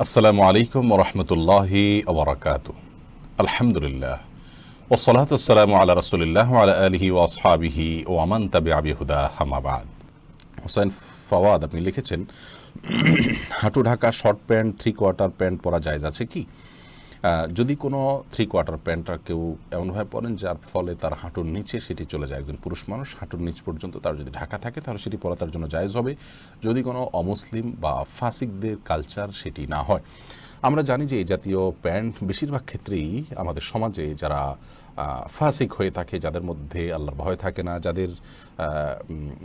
আসসালামু আলাইকুম রহমতুল্লাহি ওবরাকাত আলহামদুলিল্লাহ। ও আসসালামু আল্লাহ রসুলিল্লাহ আলা আলহি ওয়াসহাবিহি ও আমান তাবি আবি হুদা হামাবাদ হোসেন ফওয়াদ, আপনি লিখেছেন, হাঁটু Dhaka, short pant three quarter pant পরা জায়জ আছে কি? যদি কোনো থ্রি কোয়ার্টার প্যান্টটা কেউ এমনভাবে পরেন যার ফলে তার হাঁটুর নিচে সেটি চলে যায়। একজন পুরুষ মানুষ হাঁটুর নিচ পর্যন্ত তার যদি ঢাকা থাকে তাহলে সেটি পরা তার জন্য জায়জ হবে। যদি কোনো অমুসলিম বা ফাসিকদের কালচার সেটি না হয়। আমরা জানি যে এই জাতীয় প্যান্ট বেশিরভাগ ক্ষেত্রেই আমাদের সমাজে যারা ফাসিক হয়ে থাকে, যাদের মধ্যে আল্লাহর ভয় থাকে না, যাদের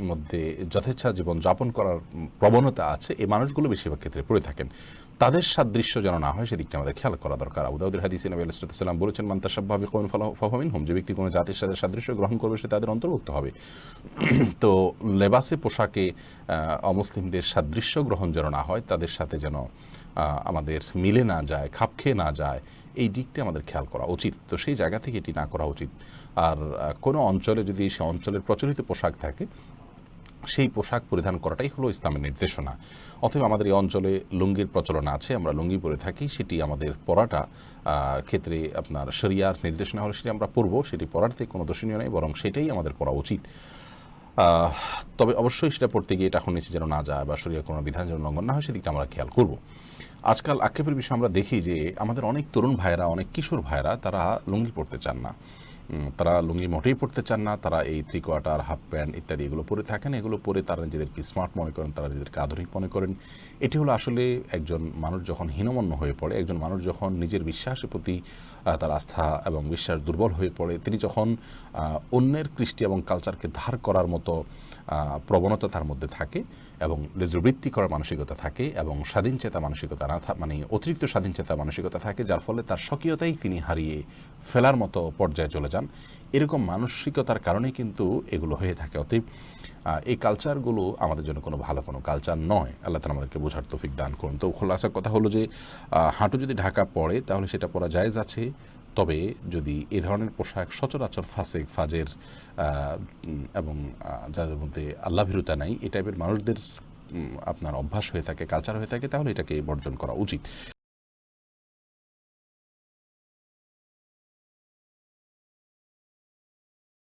মধ্যে যথেচ্ছা জীবন যাপন করার প্রবণতা আছে, এই মানুষগুলো বেশিরভাগ ক্ষেত্রে পড়ে থাকেন। তাদের সাদৃশ্য যেন না হয়, সেদিকটা আমাদের খেয়াল করা দরকার। আবুদাউদ্দিন হাদিস নবী আলাইসালাম বলেছেন মান্তাসাব্বাবি কৌন ফাহমিন হোম যে ব্যক্তি কোনো জাতির সাথে সাদৃশ্য গ্রহণ করবে, সে তাদের অন্তর্ভুক্ত হবে। তো লেবাসে পোশাকে অমুসলিমদের সাদৃশ্য গ্রহণ যেন না হয়, তাদের সাথে যেন আমাদের মিলে না যায়, খাপ খেয়ে না যায়, এই দিকটি আমাদের খেয়াল করা উচিত। তো সেই জায়গা থেকে এটি না করা উচিত। আর কোনো অঞ্চলে যদি সে অঞ্চলের প্রচলিত পোশাক থাকে, সেই পোশাক পরিধান করাটাই হলো ইসলামের নির্দেশনা। অথবা আমাদের এই অঞ্চলে লুঙ্গির প্রচলন আছে, আমরা লুঙ্গি পরে থাকি, সেটি আমাদের পরাটা ক্ষেত্রে আপনার শরিয়ার নির্দেশনা হলে, সেটি আমরা পরবো, সেটি পরাতে কোনো দোষণীয় নেই, বরং সেটাই আমাদের পরা উচিত। তবে অবশ্যই সেটা পড়তে গিয়ে এটা এখন নিচে যেন না যায় বা শরীরের কোনো বিধান যেন লঙ্ঘন না হয়, সেদিকটা আমরা খেয়াল করব। আজকাল আক্ষেপের বিষয়ে আমরা দেখি যে আমাদের অনেক তরুণ ভাইরা অনেক কিশোর ভাইরা তারা লুঙ্গি পড়তে চান না। তারা লুঙ্গি মোটেই পড়তে চান না, তারা এই থ্রি কোয়ার্টার হাফ প্যান্ট ইত্যাদি এগুলো পরে থাকেন, এগুলো পরে তারা নিজেদেরকে স্মার্ট মনে করেন, তারা নিজেদেরকে আধুনিক মনে করেন। এটি হলো আসলে একজন মানুষ যখন হীনমন্য হয়ে পড়ে, একজন মানুষ যখন নিজের বিশ্বাসের প্রতি তার আস্থা এবং বিশ্বাস দুর্বল হয়ে পড়ে, তিনি যখন অন্যের কৃষ্টি এবং কালচারকে ধার করার মতো প্রবণতা তার মধ্যে থাকে এবং লেজবৃত্তি করার মানসিকতা থাকে এবং স্বাধীন চেতা মানসিকতা না মানে অতিরিক্ত স্বাধীন চেতা মানসিকতা থাকে, যার ফলে তার স্বকীয়তাই তিনি হারিয়ে ফেলার মতো পর্যায়ে চলে যান। এরকম মানসিকতার কারণেই কিন্তু এগুলো হয়ে থাকে। অতএব এই কালচারগুলো আমাদের জন্য কোনো ভালো কোনো কালচার নয়। আল্লাহ তালা আমাদেরকে বোঝার তৌফিক দান করুন। তো খোলাসা কথা হলো যে হাঁটু যদি ঢাকা পড়ে, তাহলে সেটা পরা জায়েজ আছে। তবে যদি এ ধরনের পোশাক সচরাচর ফাসেক ফাজের এবং যাদের মধ্যে আল্লাহ ভীরুতা নাই, এ টাইপের মানুষদের আপনার অভ্যাস হয়ে থাকে কালচার হয়ে থাকে, তাহলে এটাকে বর্জন করা উচিত।